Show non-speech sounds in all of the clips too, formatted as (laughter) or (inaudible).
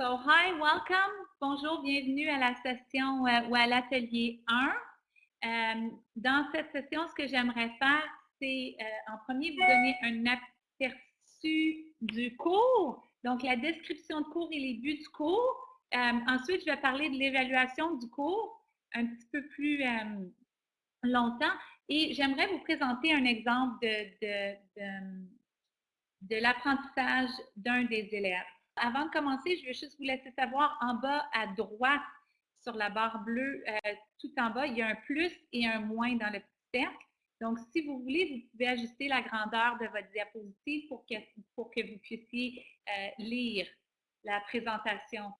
So, hi, welcome. Bonjour, bienvenue à la session euh, ou à l'atelier 1. Euh, dans cette session, ce que j'aimerais faire, c'est euh, en premier vous donner un aperçu du cours, donc la description de cours et les buts du cours. ensuite, je vais parler de l'évaluation du cours un petit peu plus longtemps et j'aimerais vous présenter un exemple de, de l'apprentissage d'un des élèves. Avant de commencer, je vais juste vous laisser savoir en bas à droite sur la barre bleue, euh, tout en bas, il y a un plus et un moins dans le petit cercle. Donc, si vous voulez, vous pouvez ajuster la grandeur de votre diapositive pour que, pour que vous puissiez euh, lire la présentation.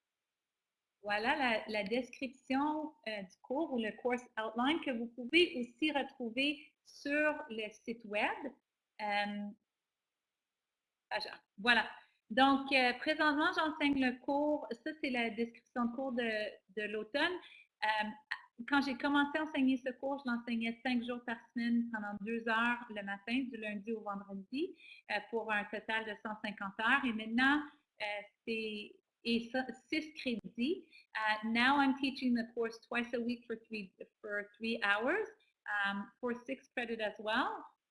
Voilà la, description euh, du cours ou le course outline que vous pouvez aussi retrouver sur le site web. voilà. Donc, euh, présentement, j'enseigne le cours. Ça, c'est la description de cours de, l'automne. Euh, quand j'ai commencé à enseigner ce cours, je l'enseignais cinq jours par semaine pendant deux heures le matin, du lundi au vendredi, euh, pour un total de 150 heures. Et maintenant, c'est six crédits. now I'm teaching the course twice a week for three, for three hours, um, for six credit as well.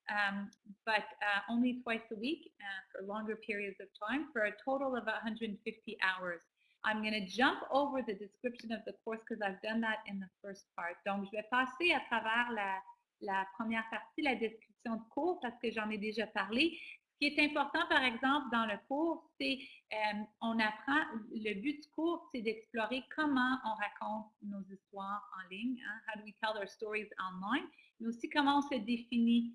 Um, but uh, only twice a week uh, for longer periods of time for a total of 150 hours. I'm going to jump over the description of the course because I've done that in the first part. Donc, je vais passer à travers la, la première partie, la description de cours, parce que j'en ai déjà parlé. Ce qui est important, par exemple, dans le cours, c'est euh, on apprend, le but du cours, c'est d'explorer comment on raconte nos histoires en ligne, hein, how do we tell our stories online, mais aussi comment on se définit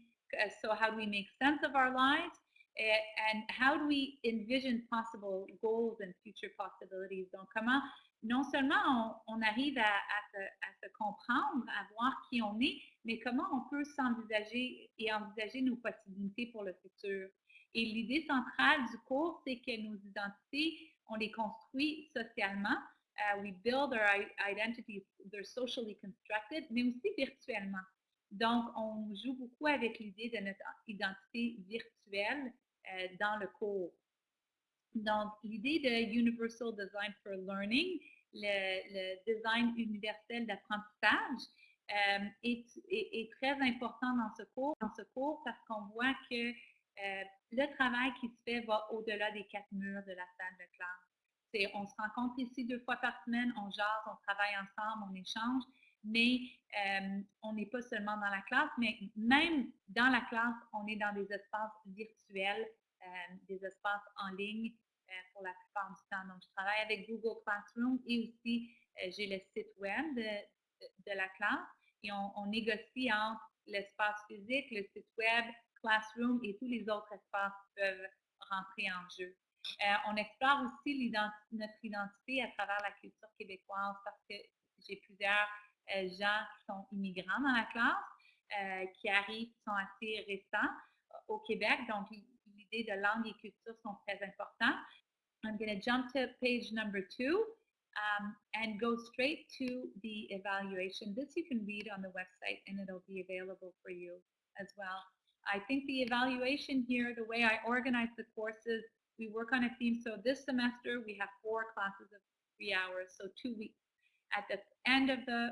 So how do we make sense of our lives? and how do we envision possible goals and future possibilities? Donc, comment non seulement on, arrive à, se, comprendre, à voir qui on est, mais comment on peut s'envisager et envisager nos possibilités pour le futur. Et l'idée centrale du cours, c'est que nos identités, on les construit socialement. Uh, we build our identities, they're socially constructed, mais aussi virtuellement. Donc, on joue beaucoup avec l'idée de notre identité virtuelle euh, dans le cours. Donc, l'idée de Universal Design for Learning, le, design universel d'apprentissage, euh, est, très important dans ce cours, dans ce cours parce qu'on voit que euh, le travail qui se fait va au-delà des quatre murs de la salle de classe. On se rencontre ici deux fois par semaine, on jase, on travaille ensemble, on échange, mais euh, on n'est pas seulement dans la classe, mais même dans la classe, on est dans des espaces virtuels, euh, des espaces en ligne euh, pour la plupart du temps. Donc, je travaille avec Google Classroom et aussi j'ai le site web de, la classe et on, négocie entre l'espace physique, le site web, Classroom et tous les autres espaces peuvent rentrer en jeu. on explore aussi notre identité à travers la culture québécoise parce que j'ai plusieurs gens qui sont immigrants dans la classe, euh, qui arrivent, qui sont assez récents euh, au Québec. Donc, l'idée de langue et culture sont très. I'm going to jump to page number two um, and go straight to the evaluation. This you can read on the website and it'll be available for you as well. I think the evaluation here, the way I organize the courses, we work on a theme. So this semester we have four classes of three hours, so two weeks. At the end of the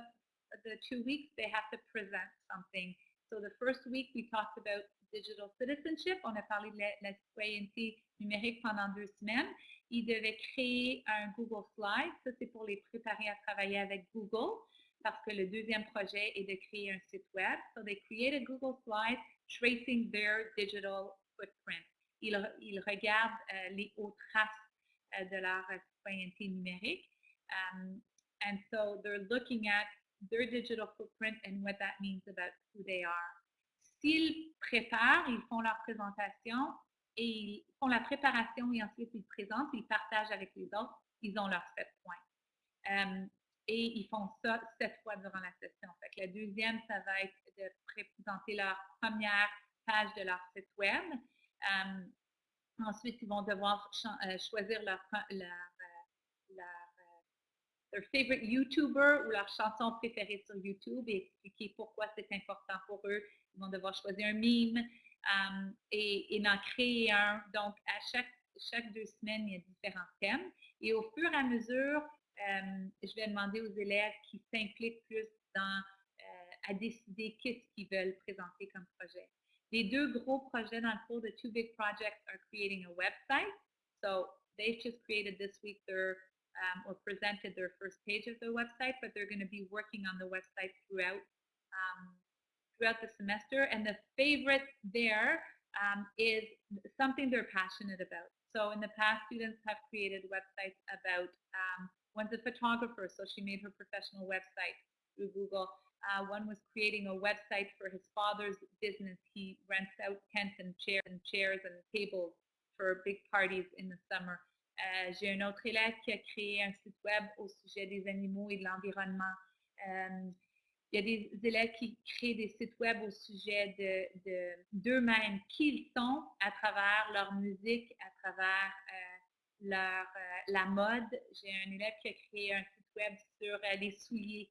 the two weeks, they have to present something. So the first week, we talked about digital citizenship. On a parlé de la, citoyenneté numérique pendant deux semaines. Ils devaient créer un Google Slide. Ça, c'est pour les préparer à travailler avec Google parce que le deuxième projet est de créer un site web. So they create a Google Slide tracing their digital footprint. Ils, ils regardent euh, les hauts traces euh, de leur citoyenneté numérique. Um, and so they're looking at their digital footprint and what that means about who they are. S'ils préparent, ils font leur présentation et ils font la préparation et ensuite ils présentent, ils partagent avec les autres, ils ont leurs sept points. Euh, et ils font ça sept fois durant la session. La deuxième, ça va être de présenter leur première page de leur site web. Euh, ensuite, ils vont devoir euh, choisir leur leur favorite YouTuber ou leur chanson préférée sur YouTube et expliquer pourquoi c'est important pour eux. Ils vont devoir choisir un meme um, et, en créer un. Donc, à chaque chaque deux semaines, il y a différents thèmes. Et au fur et à mesure, je vais demander aux élèves qui s'impliquent plus dans, à décider qu'est-ce qu'ils veulent présenter comme projet. Les deux gros projets dans le cours, the two big projects are creating a website. So they've just created this week their um, or presented their first page of the website, but they're going to be working on the website throughout um, throughout the semester. And the favorite there um, is something they're passionate about. So in the past, students have created websites about, um, one's a photographer, so she made her professional website through Google. Uh, one was creating a website for his father's business. He rents out tents and chairs and chairs and tables for big parties in the summer. Euh, J'ai un autre élève qui a créé un site web au sujet des animaux et de l'environnement. Euh, il y a des élèves qui créent des sites web au sujet d'eux-mêmes, de, qui ils sont à travers leur musique, à travers euh, leur, la mode? J'ai un élève qui a créé un site web sur les souliers,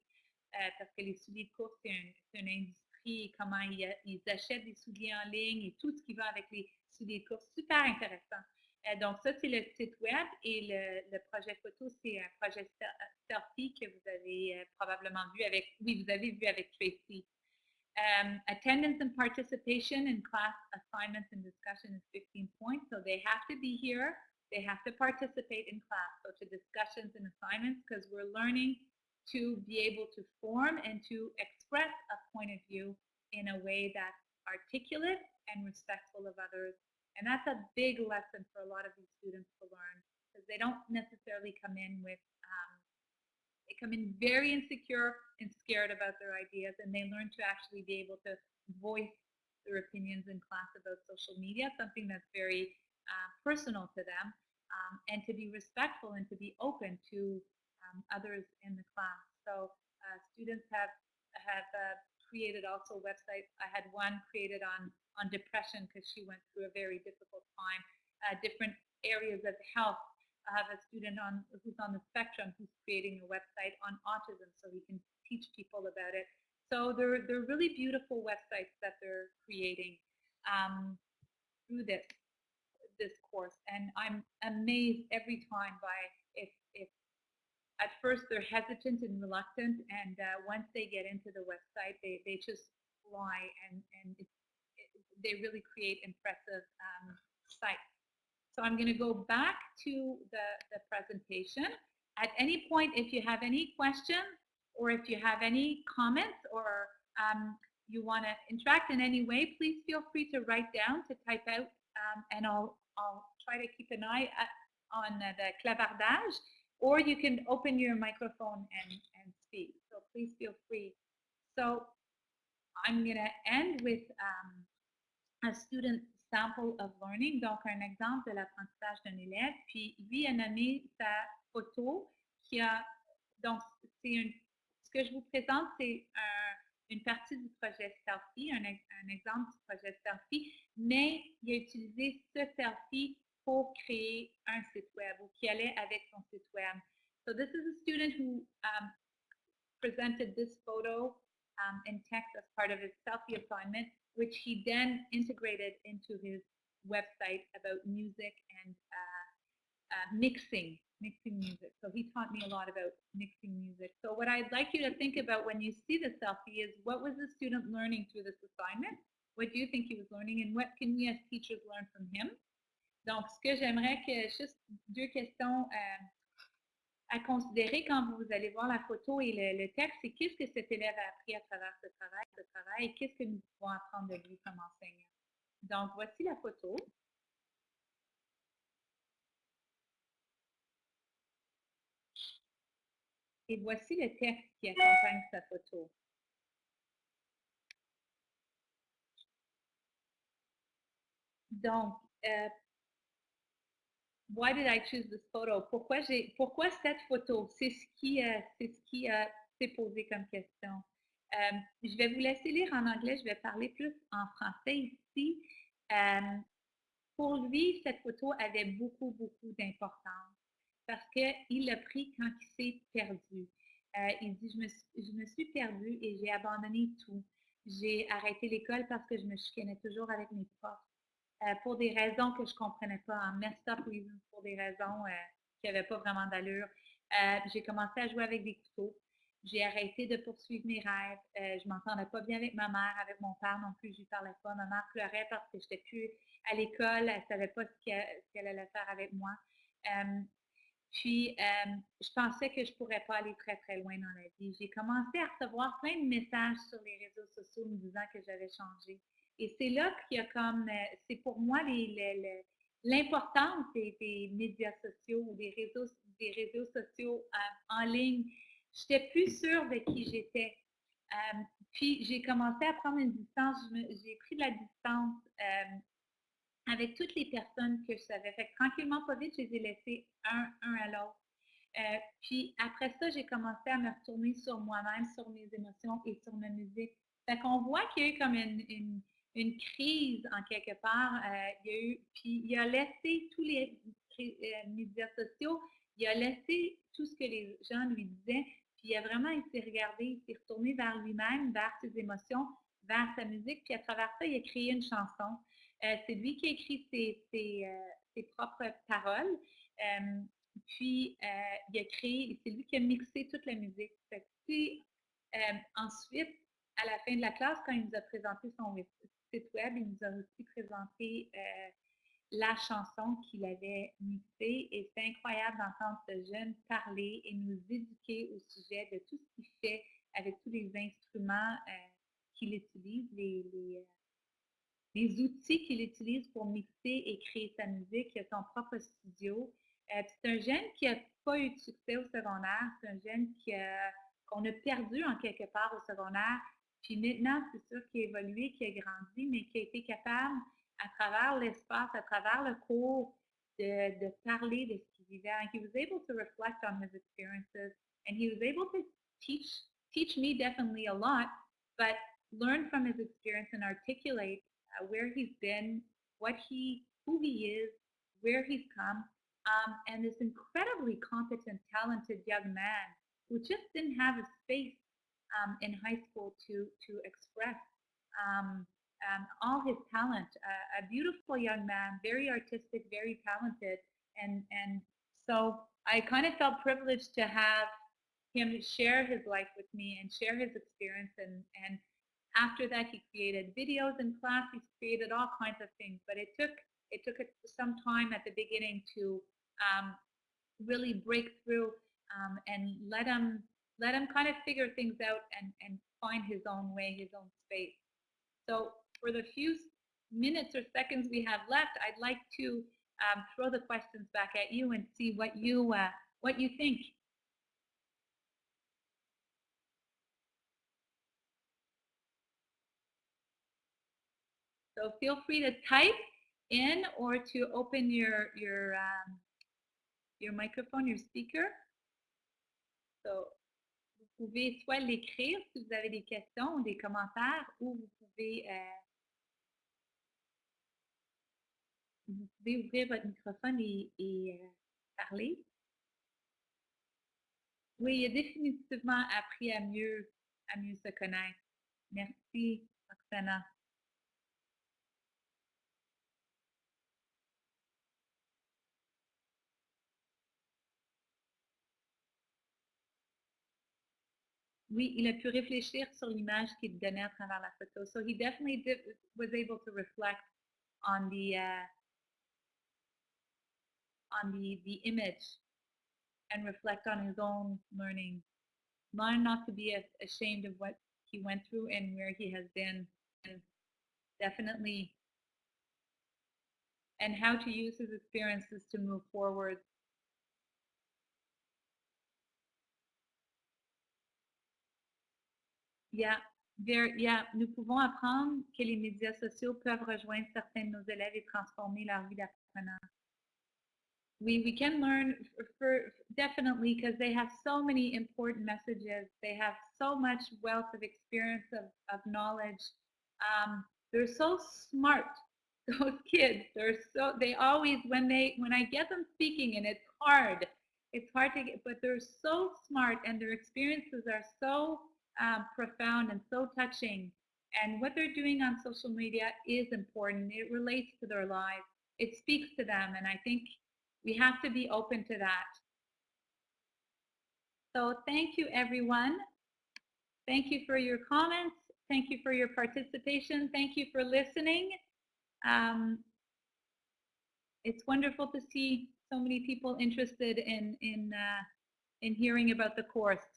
parce que les souliers de course, c'est une industrie et comment ils, ils, achètent des souliers en ligne et tout ce qui va avec les souliers de course. Super intéressant. Donc, ça, c'est le site web et le, projet photo, c'est un projet selfie que vous avez probablement vu avec, oui, vous avez vu avec Tracy. Um, attendance and participation in class assignments and discussion is 15 points. So they have to be here. They have to participate in class. So to discussions and assignments, because we're learning to be able to form and to express a point of view in a way that's articulate and respectful of others. And that's a big lesson for a lot of these students to learn because they don't necessarily come in with um, they come in very insecure and scared about their ideas, and they learn to actually be able to voice their opinions in class about social media, something that's very uh, personal to them, um, and to be respectful and to be open to um, others in the class. So uh, students have have uh, created also websites. I had one created on on depression because she went through a very difficult time. Uh, different areas of health I have a student on who's on the spectrum who's creating a website on autism so he can teach people about it. So they're, they're really beautiful websites that they're creating um, through this this course. And I'm amazed every time by if, if at first they're hesitant and reluctant and uh, once they get into the website, they, they just fly and, and it, it, they really create impressive um, sites. So I'm going to go back to the, the presentation. At any point, if you have any questions or if you have any comments or um, you want to interact in any way, please feel free to write down, to type out, um, and I'll, I'll try to keep an eye at, on uh, the clavardage, or you can open your microphone and, and speak. So please feel free. So I'm going to end with um, a student sample of learning, donc un exemple de l'apprentissage d'un élève. Puis lui a nommé sa photo qui a, donc c'est ce que je vous présente, c'est une partie du projet Selfie, un, un, exemple du projet Selfie, mais il a utilisé ce Selfie pour créer un site web ou qui allait avec son site web. So this is a student who um, presented this photo um, in text as part of his selfie assignment which he then integrated into his website about music and uh, uh, mixing, mixing music. So he taught me a lot about mixing music. So what I'd like you to think about when you see the selfie is what was the student learning through this assignment? What do you think he was learning and what can we as teachers learn from him? Donc, ce que j'aimerais que, juste deux questions euh, à considérer quand vous allez voir la photo et le, texte, c'est qu'est-ce que cet élève a appris à travers ce travail, ce travail, et qu'est-ce que nous pouvons apprendre de lui comme enseignant. Donc, voici la photo. Et voici le texte qui accompagne sa photo. Donc, euh, why did I choose this photo? Pourquoi, j'ai, pourquoi cette photo? C'est ce qui, euh, c'est ce qui euh, s'est posé comme question. Euh, je vais vous laisser lire en anglais, je vais parler plus en français ici. pour lui, cette photo avait beaucoup, beaucoup d'importance parce qu'il l'a pris quand il s'est perdu. il dit, je me, je me suis perdu et j'ai abandonné tout. J'ai arrêté l'école parce que je me chicanais toujours avec mes profs. Euh, pour des raisons que je ne comprenais pas, en messed up pour des raisons euh, qui n'avaient pas vraiment d'allure. j'ai commencé à jouer avec des couteaux. J'ai arrêté de poursuivre mes rêves. je ne m'entendais pas bien avec ma mère, avec mon père non plus. Je lui parlais pas. Ma mère pleurait parce que je n'étais plus à l'école. Elle ne savait pas ce qu'elle allait faire avec moi. Puis, je pensais que je ne pourrais pas aller très, très loin dans la vie. J'ai commencé à recevoir plein de messages sur les réseaux sociaux me disant que j'avais changé. Et c'est là qu'il y a comme, euh, c'est pour moi l'importance des, médias sociaux ou des réseaux, des réseaux sociaux euh, en ligne. Je n'étais plus sûre de qui j'étais. Euh, puis j'ai commencé à prendre une distance. J'ai pris de la distance avec toutes les personnes que je savais. Fait tranquillement, pas vite, je les ai laissés un, un à l'autre. puis après ça, j'ai commencé à me retourner sur moi-même, sur mes émotions et sur ma musique. Fait qu'on voit qu'il y a eu comme une, crise en quelque part. il y a puis il a laissé tous les médias sociaux, il a laissé tout ce que les gens lui disaient, puis il a vraiment été regardé, il s'est retourné vers lui-même, vers ses émotions, vers sa musique, puis à travers ça, il a créé une chanson. Euh, c'est lui qui a écrit ses, euh, propres paroles. Euh, puis, il a créé, c'est lui qui a mixé toute la musique. ensuite, à la fin de la classe, quand il nous a présenté son web, il nous a aussi présenté la chanson qu'il avait mixée. Et c'est incroyable d'entendre ce jeune parler et nous éduquer au sujet de tout ce qu'il fait avec tous les instruments qu'il utilise, les, les outils qu'il utilise pour mixer et créer sa musique. A son propre studio. Euh, c'est un jeune qui n'a pas eu de succès au secondaire. C'est un jeune qu'on a perdu en quelque part au secondaire. Puis maintenant, c'est sûr qu'il a évolué, qu'il a grandi, mais qui a été capable, à travers l'espace, à travers le cours, de, de parler de ce qu'il vivait. And he was able to reflect on his experiences. And he was able to teach, teach me definitely a lot, but learn from his experience and articulate uh, where he's been, what he, who he is, where he's come, um, and this incredibly competent, talented young man who just didn't have a space um, in high school to to express um, um all his talent. Uh, a beautiful young man, very artistic, very talented, and and so I kind of felt privileged to have him share his life with me and share his experience and and after that, he created videos in class. He's created all kinds of things, but it took it took some time at the beginning to um, really break through um, and let him let him kind of figure things out and, and find his own way, his own space. So for the few minutes or seconds we have left, I'd like to um, throw the questions back at you and see what you uh, what you think. So feel free to type in or to open your, your, um, your microphone, your speaker. So, pouvez soit l'écrire si vous avez des questions ou des commentaires ou vous pouvez, euh, vous ouvrir votre microphone et, et euh, parler. Oui, il a définitivement appris à mieux, à mieux se connaître. Merci, Roxana. Oui, il a pu réfléchir sur l'image qu'il donnait à travers la photo. So he definitely did, was able to reflect on the uh, on the the image and reflect on his own learning. Learn not to be ashamed of what he went through and where he has been, and definitely, and how to use his experiences to move forward Yeah, yeah, nous pouvons apprendre que les médias sociaux peuvent rejoindre certains de nos élèves et transformer leur vie d'apprenant. We, we can learn for, for definitely because they have so many important messages. They have so much wealth of experience, of, of knowledge. Um, they're so smart, (laughs) those kids. They're so, they always, when they, when I get them speaking and it's hard, it's hard to get, but they're so smart and their experiences are so um, profound and so touching. and what they're doing on social media is important. It relates to their lives. It speaks to them. And I think we have to be open to that. So thank you, everyone. Thank you for your comments. Thank you for your participation. Thank you for listening. Um, it's wonderful to see so many people interested in in uh, in hearing about the course.